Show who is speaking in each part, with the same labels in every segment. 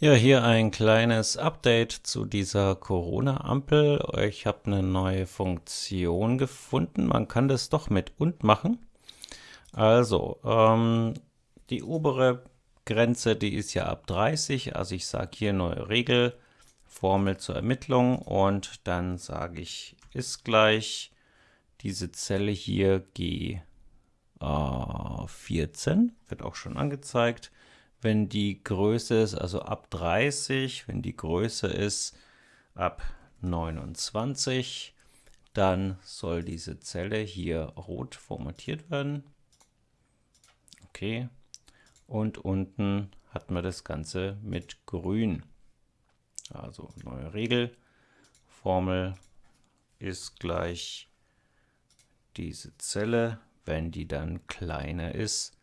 Speaker 1: Ja, hier ein kleines Update zu dieser Corona-Ampel. Ich habe eine neue Funktion gefunden. Man kann das doch mit und machen. Also, ähm, die obere Grenze, die ist ja ab 30. Also ich sage hier neue Regel, Formel zur Ermittlung und dann sage ich ist gleich diese Zelle hier G14, wird auch schon angezeigt wenn die Größe ist, also ab 30, wenn die Größe ist ab 29, dann soll diese Zelle hier rot formatiert werden. Okay. Und unten hat man das Ganze mit grün. Also neue Regel. Formel ist gleich diese Zelle, wenn die dann kleiner ist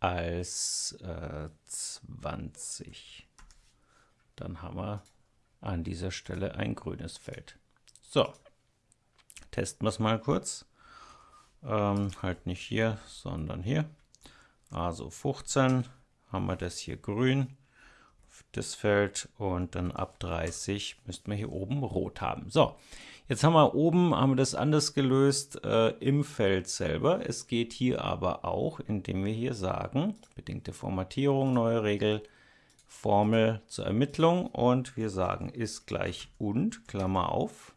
Speaker 1: als äh, 20. Dann haben wir an dieser Stelle ein grünes Feld. So, testen wir es mal kurz. Ähm, halt nicht hier, sondern hier. Also 15 haben wir das hier grün, das Feld, und dann ab 30 müssten wir hier oben rot haben. So, Jetzt haben wir oben haben wir das anders gelöst äh, im Feld selber. Es geht hier aber auch, indem wir hier sagen, bedingte Formatierung, neue Regel, Formel zur Ermittlung und wir sagen ist gleich und, Klammer auf.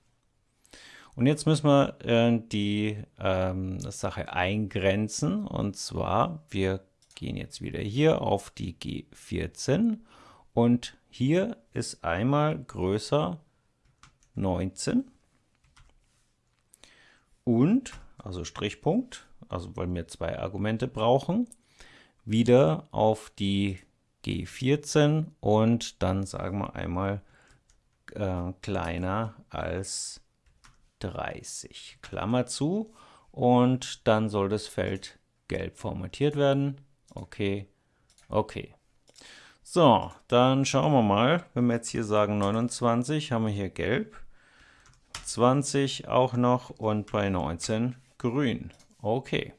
Speaker 1: Und jetzt müssen wir äh, die ähm, Sache eingrenzen und zwar, wir gehen jetzt wieder hier auf die G14 und hier ist einmal größer 19 und, also Strichpunkt, also weil wir zwei Argumente brauchen, wieder auf die G14 und dann sagen wir einmal äh, kleiner als 30, Klammer zu und dann soll das Feld gelb formatiert werden. Okay, okay. So, dann schauen wir mal, wenn wir jetzt hier sagen 29, haben wir hier gelb 20 auch noch und bei 19 grün. Okay.